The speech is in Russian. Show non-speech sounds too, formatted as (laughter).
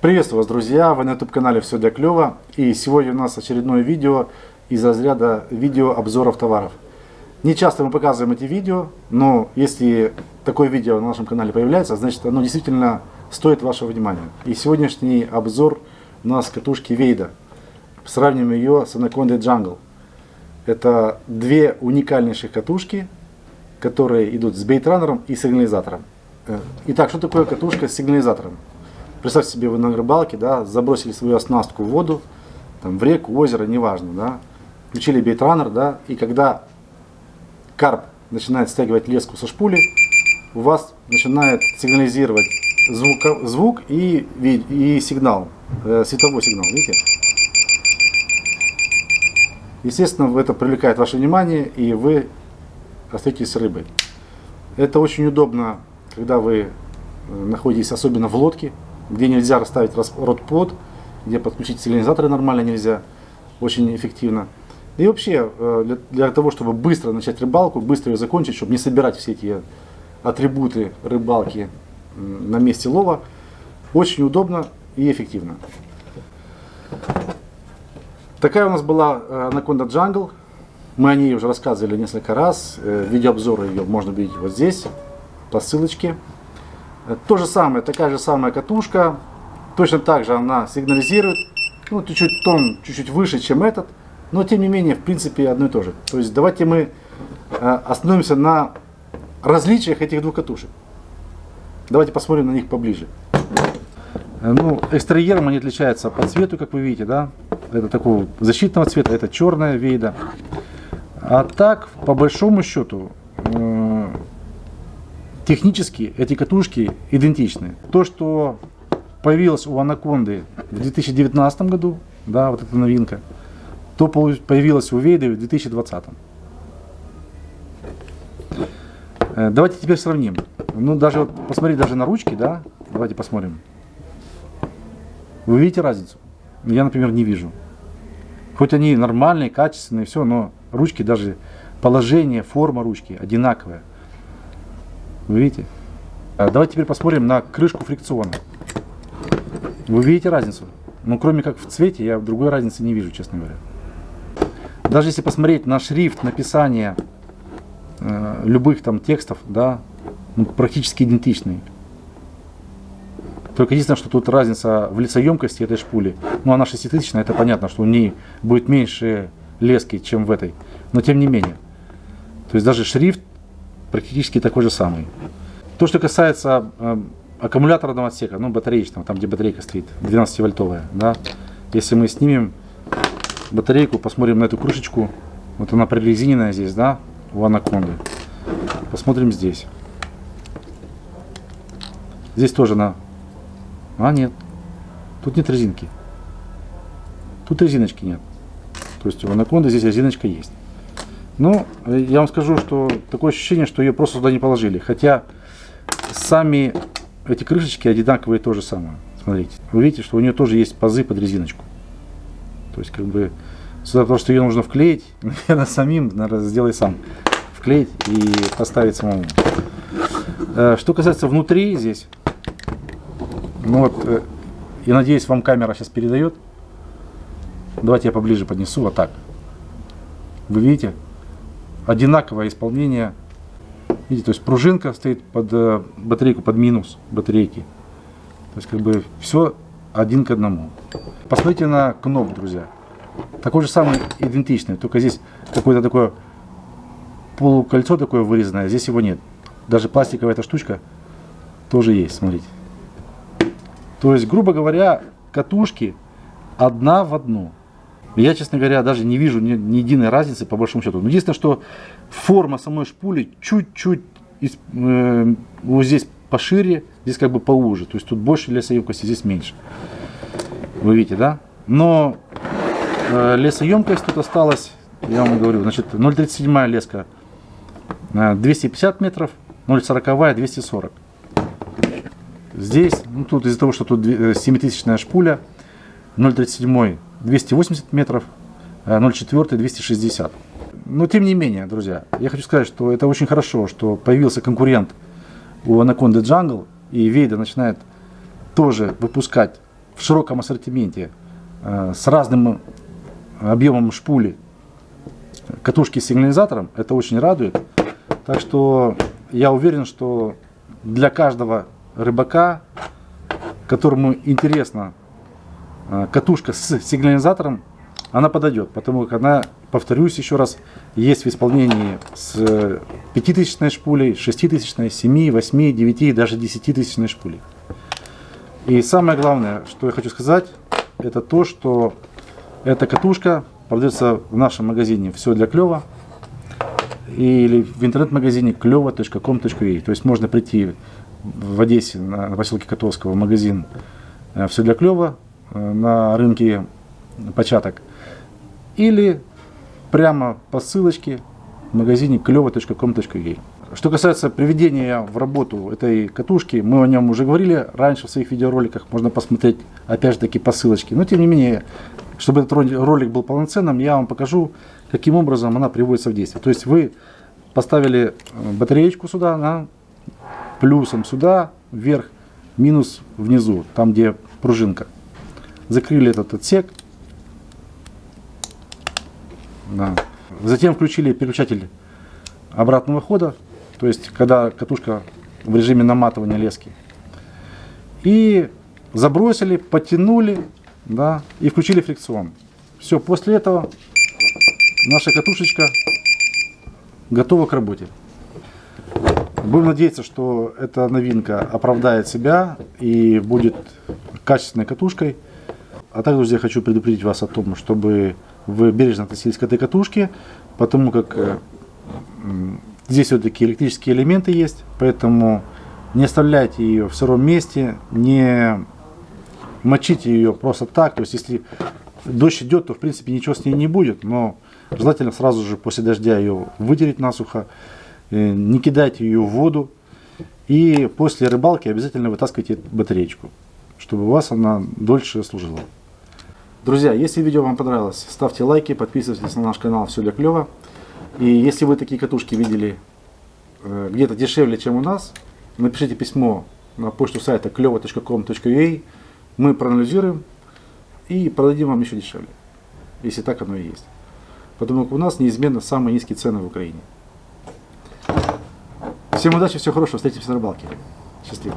Приветствую вас, друзья! Вы на YouTube канале Все для клёва. И сегодня у нас очередное видео из разряда видео обзоров товаров. Не часто мы показываем эти видео, но если такое видео на нашем канале появляется, значит оно действительно стоит вашего внимания. И сегодняшний обзор у нас катушки Вейда. Сравним ее с Anaconda Jungle. Это две уникальнейших катушки, которые идут с бейтранером и сигнализатором. Э, итак, что такое катушка с сигнализатором? Представьте себе, вы на рыбалке, да, забросили свою оснастку в воду, там, в реку, озеро, неважно, да, включили бейтранер, да, и когда карп начинает стягивать леску со шпули, у вас начинает сигнализировать звук, звук и, и сигнал, э, световой сигнал, видите? Естественно, это привлекает ваше внимание, и вы остаетесь с рыбой. Это очень удобно, когда вы э, находитесь особенно в лодке, где нельзя расставить рот-плод, где подключить сигнализаторы нормально нельзя, очень эффективно. И вообще, э, для, того, чтобы быстро начать рыбалку, быстро ее закончить, чтобы не собирать все эти атрибуты рыбалки на месте лова, очень удобно и эффективно. Такая у нас была э, Anaconda Jungle. Мы о ней уже рассказывали несколько раз. Э, видеообзоры ее можно видеть вот здесь, по ссылочке. То же самое, такая же самая катушка. Точно так же она сигнализирует. Ну, чуть-чуть тон чуть-чуть выше, чем этот. Но тем не менее, в принципе, одно и то же. То есть давайте мы э, остановимся на различиях этих двух катушек. Давайте посмотрим на них поближе. Э, ну, экстерьером они отличаются по цвету, как вы видите, да. Это такого защитного цвета, это черная вейда. А так, по большому счету, э, Технически эти катушки идентичны. То, что появилось у Анаконды в 2019 году, да, вот эта новинка, то появилось у Вейды в 2020. Э, давайте теперь сравним. Ну, даже вот посмотреть даже на ручки, да, давайте посмотрим. Вы видите разницу? Я, например, не вижу. Хоть они нормальные, качественные, все, но ручки даже, положение, форма ручки одинаковая. Вы видите? А давайте теперь посмотрим на крышку фрикциона. Вы видите разницу? Ну, кроме как в цвете, я другой разницы не вижу, честно говоря. Даже если посмотреть на шрифт написания э, любых там текстов, да, ну, практически идентичный. Только единственное, что тут разница в лицеемкости этой шпули. Ну, она 6000, это понятно, что у нее будет меньше лески, чем в этой. Но тем не менее. То есть даже шрифт практически такой же самый. То, что касается э, аккумуляторного отсека, ну, батареечного, там, где батарейка стоит, 12-вольтовая, да, если мы снимем батарейку, посмотрим на эту крышечку, вот она прорезиненная здесь, да, у анаконды. Посмотрим здесь. Здесь тоже на... А, нет. Тут нет резинки. Тут резиночки нет. То есть у анаконды здесь резиночка есть. Ну, я вам скажу, что такое ощущение, что ее просто туда не положили. Хотя сами эти крышечки одинаковые то же самое. Смотрите, вы видите, что у нее тоже есть пазы под резиночку. То есть, как бы, сюда потому что ее нужно вклеить, (laughs) наверное, самим, наверное, сделай сам. Вклеить и поставить самому. Э, что касается внутри здесь, ну вот, э, я надеюсь, вам камера сейчас передает. Давайте я поближе поднесу, вот так. Вы видите? Одинаковое исполнение. Видите, то есть пружинка стоит под э, батарейку, под минус батарейки. То есть как бы все один к одному. Посмотрите на кноп, друзья. Такой же самый идентичный, только здесь какое-то такое полукольцо такое вырезанное, здесь его нет. Даже пластиковая эта штучка тоже есть, смотрите. То есть, грубо говоря, катушки одна в одну. Я, честно говоря, даже не вижу ни, ни единой разницы по большому счету. Но единственное, что форма самой шпули чуть-чуть э, вот здесь пошире, здесь как бы поуже. То есть тут больше лесоемкости, здесь меньше. Вы видите, да? Но э, лесоемкость тут осталась, я вам говорю, значит 0,37 леска 250 э, метров, 0,40 240. Здесь, ну тут из-за того, что тут 7000 э, шпуля, 0,37 280 метров, 0,4 260. Но тем не менее, друзья, я хочу сказать, что это очень хорошо, что появился конкурент у Anaconda Jungle, и Вейда начинает тоже выпускать в широком ассортименте э, с разным объемом шпули катушки с сигнализатором, это очень радует. Так что я уверен, что для каждого рыбака, которому интересна э, катушка с сигнализатором, она подойдет, потому как она, повторюсь еще раз, есть в исполнении с 5000 шпулей, 6000, 7, 8, 9, даже 10 тысячной шпулей. И самое главное, что я хочу сказать, это то, что эта катушка продается в нашем магазине «Все для клёва» или в интернет-магазине клево.com.ua. То есть можно прийти в Одессе на поселке Котовского в магазин э, «Все для клёва» э, на рынке початок или прямо по ссылочке в магазине клево.com.ua. Что касается приведения в работу этой катушки, мы о нем уже говорили раньше в своих видеороликах, можно посмотреть опять же таки по ссылочке. Но тем не менее, чтобы этот ролик был полноценным, я вам покажу, каким образом она приводится в действие. То есть вы поставили э, батареечку сюда, на плюсом сюда, вверх, минус внизу, там где пружинка. Закрыли этот отсек. Да. Затем включили переключатель обратного хода, то есть когда катушка в режиме наматывания лески. И забросили, потянули, да, и включили фрикцион. Все, после этого наша катушечка готова к работе. Будем надеяться, что эта новинка оправдает себя и будет качественной катушкой. А также, друзья, хочу предупредить вас о том, чтобы вы бережно относились к этой катушке, потому как э, здесь все-таки электрические элементы есть, поэтому не оставляйте ее в сыром месте, не мочите ее просто так. То есть, если дождь идет, то в принципе ничего с ней не будет, но желательно сразу же после дождя ее вытереть насухо, э, не кидайте ее в воду. И после рыбалки обязательно вытаскивайте батареечку, чтобы у вас она дольше служила. Друзья, если видео вам понравилось, ставьте лайки, подписывайтесь на наш канал «Все для клёва». И если вы такие катушки видели э, где-то дешевле, чем у нас, напишите письмо на почту сайта клево.com.ua мы проанализируем и продадим вам еще дешевле, если так оно и есть. Потому что у нас неизменно самые низкие цены в Украине. Всем удачи, всего хорошего, встретимся на рыбалке. Счастливо.